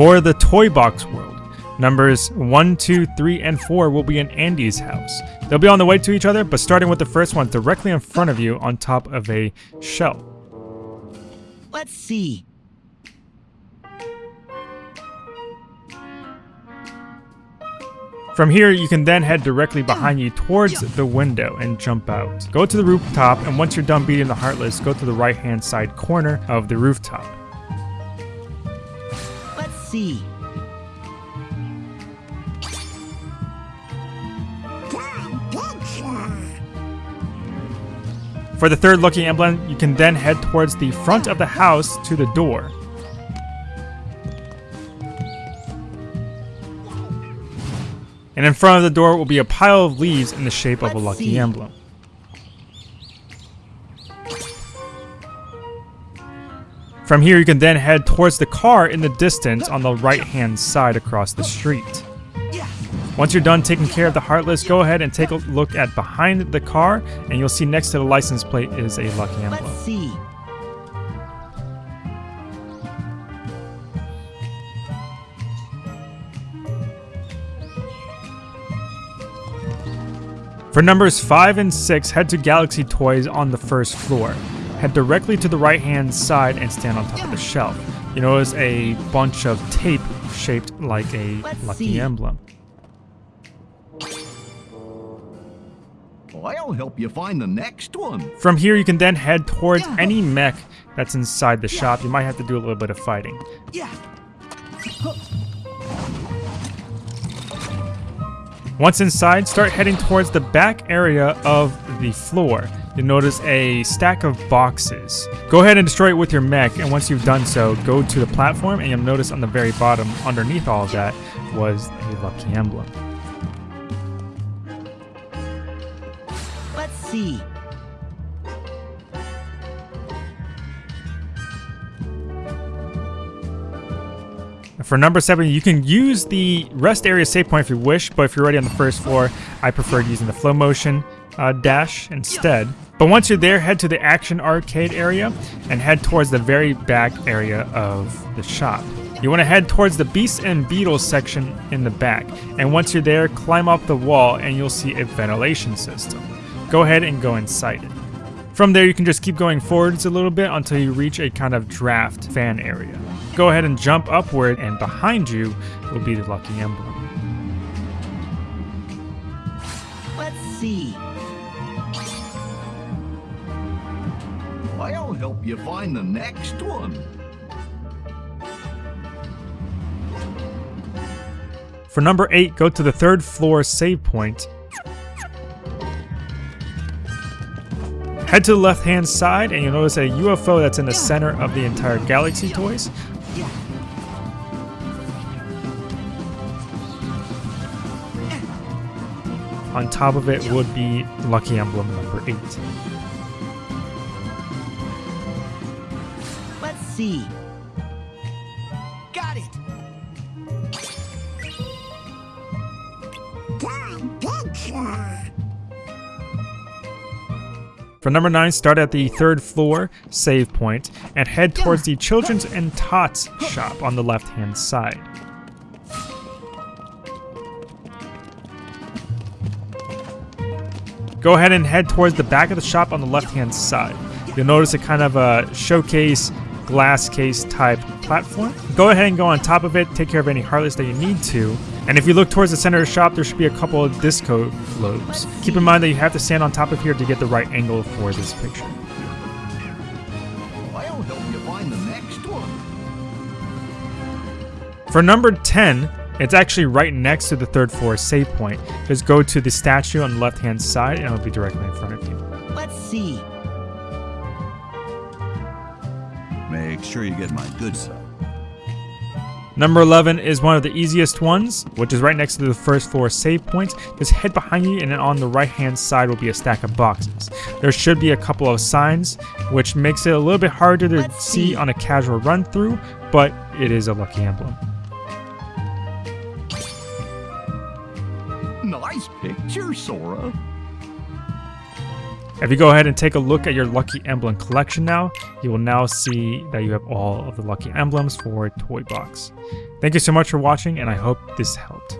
For the Toy Box World, numbers 1, 2, 3, and 4 will be in Andy's house. They'll be on the way to each other, but starting with the first one directly in front of you on top of a shelf. Let's see. From here, you can then head directly behind you towards the window and jump out. Go to the rooftop, and once you're done beating the Heartless, go to the right-hand side corner of the rooftop. For the third lucky emblem, you can then head towards the front of the house to the door. And in front of the door will be a pile of leaves in the shape of a lucky emblem. From here, you can then head towards the car in the distance on the right-hand side across the street. Once you're done taking care of the Heartless, go ahead and take a look at behind the car, and you'll see next to the license plate is a lucky emblem. Let's see. For numbers 5 and 6, head to Galaxy Toys on the first floor. Head directly to the right hand side and stand on top of the shelf. You notice a bunch of tape shaped like a Let's lucky see. emblem. I'll help you find the next one. From here, you can then head towards any mech that's inside the shop. You might have to do a little bit of fighting. Yeah. Once inside, start heading towards the back area of the floor. You'll notice a stack of boxes. Go ahead and destroy it with your mech, and once you've done so, go to the platform, and you'll notice on the very bottom, underneath all of that, was a lucky emblem. Let's see. For number seven, you can use the rest area save point if you wish, but if you're already on the first floor, I preferred using the flow motion uh, dash instead. But once you're there, head to the action arcade area and head towards the very back area of the shop. You want to head towards the Beasts and Beetles section in the back, and once you're there, climb up the wall and you'll see a ventilation system. Go ahead and go inside it. From there, you can just keep going forwards a little bit until you reach a kind of draft fan area. Go ahead and jump upward, and behind you will be the lucky emblem. See. I'll help you find the next one. For number 8, go to the third floor save point. Head to the left hand side, and you'll notice a UFO that's in the center of the entire Galaxy Toys. On top of it would be Lucky Emblem number 8. Let's see. Got it. For number 9, start at the third floor save point and head towards the Children's and Tots shop on the left hand side. Go ahead and head towards the back of the shop on the left hand side. You'll notice a kind of a showcase glass case type platform. Go ahead and go on top of it, take care of any heartless that you need to. And if you look towards the center of the shop, there should be a couple of disco globes. Keep in mind that you have to stand on top of here to get the right angle for this picture. I'll help you find the next one. For number 10, it's actually right next to the third floor save point. Just go to the statue on the left hand side and it'll be directly in front of you. Let's see. Make sure you get my good side. Number 11 is one of the easiest ones, which is right next to the first floor save point. Just head behind you and then on the right hand side will be a stack of boxes. There should be a couple of signs, which makes it a little bit harder to see see. on a casual run through, but it is a lucky emblem. Nice picture, Sora. If you go ahead and take a look at your Lucky Emblem collection now, you will now see that you have all of the Lucky Emblems for Toy Box. Thank you so much for watching, and I hope this helped.